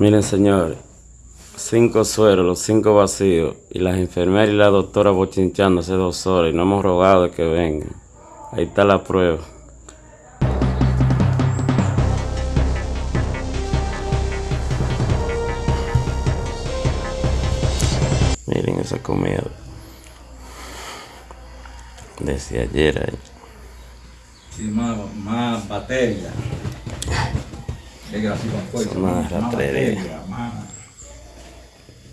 Miren, señores, cinco sueros, los cinco vacíos, y las enfermeras y la doctora bochinchando hace dos horas, y no hemos rogado que vengan. Ahí está la prueba. Miren esa comida. Desde ayer ahí. Sí, más, más batería. Es gracioso, fuerte. Más más.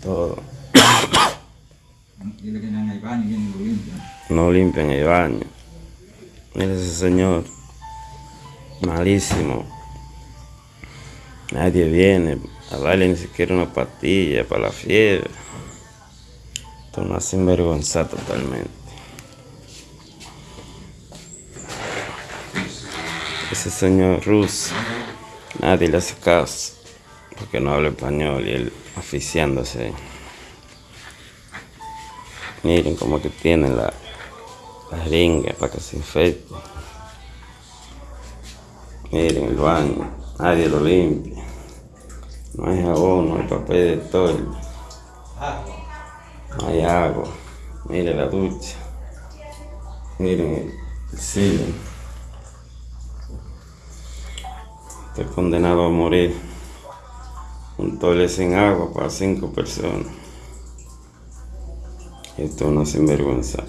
Todo. Dile que en el baño vienen lo limpian. No limpian el baño. Mira ese señor. Malísimo. Nadie viene a darle ni siquiera una pastilla para la fiebre. Esto no hace sinvergüenza totalmente. Ese señor ruso, nadie le hace caso. Porque no habla español y él aficiándose. Miren cómo que tiene la, la jeringa para que se infecte. Miren el baño, nadie lo limpia. No hay jabón, no hay papel de toalla. No hay agua. Miren la ducha. Miren el, el cine. Estoy condenado a morir. Un toile sin agua para cinco personas. Esto es una sinvergüenza.